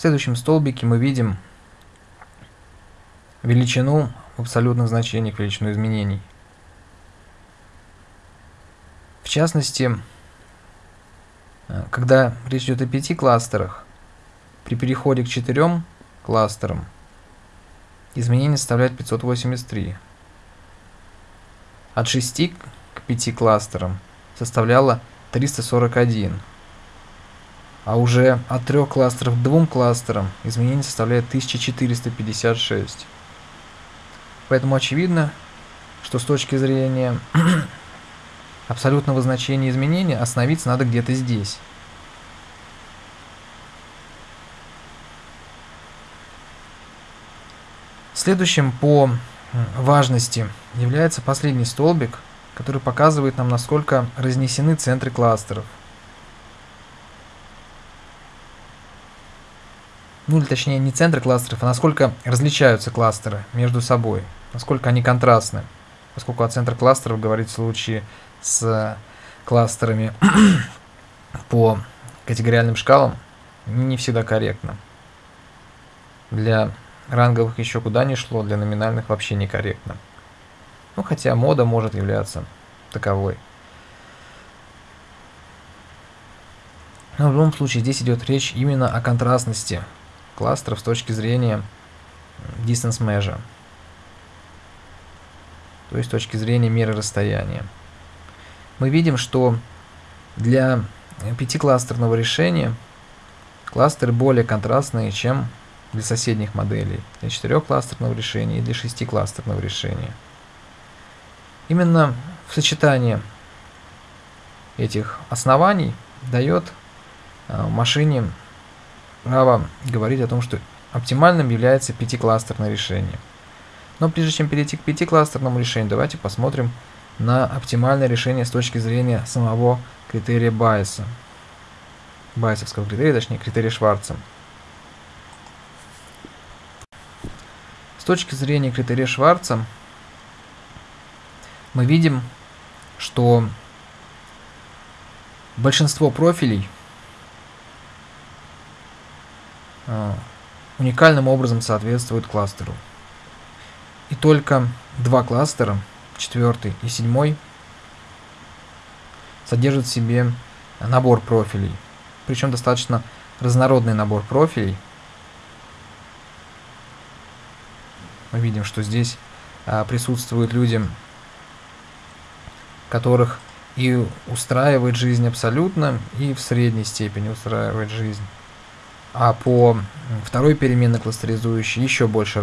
В следующем столбике мы видим величину в абсолютных значениях, величину изменений. В частности, когда речь идет о пяти кластерах, при переходе к четырем кластерам изменение составляет 583. От 6 к 5 кластерам составляло 341. А уже от трех кластеров к двум кластерам изменение составляет 1456. Поэтому очевидно, что с точки зрения абсолютного значения изменения остановиться надо где-то здесь. Следующим по важности является последний столбик, который показывает нам, насколько разнесены центры кластеров. Ну или точнее не центры кластеров, а насколько различаются кластеры между собой, насколько они контрастны, поскольку о центре кластеров говорить в случае с кластерами по категориальным шкалам не всегда корректно. Для ранговых еще куда ни шло, для номинальных вообще некорректно. Ну, хотя мода может являться таковой. Но в любом случае здесь идет речь именно о контрастности кластеров с точки зрения distance measure, то есть с точки зрения меры расстояния. Мы видим, что для пятикластерного решения кластеры более контрастные, чем для соседних моделей, для четырехкластерного решения и для шестикластерного решения. Именно в сочетании этих оснований дает а, машине право говорить о том, что оптимальным является пятикластерное решение. Но прежде чем перейти к пятикластерному решению, давайте посмотрим на оптимальное решение с точки зрения самого критерия Байеса. Байесовского критерия, точнее критерия Шварца. С точки зрения критерия Шварца мы видим, что большинство профилей – А, уникальным образом соответствует кластеру. И только два кластера, четвертый и седьмой, содержат в себе набор профилей. Причем достаточно разнородный набор профилей. Мы видим, что здесь а, присутствуют люди, которых и устраивает жизнь абсолютно, и в средней степени устраивает жизнь а по второй переменной кластеризующей еще больше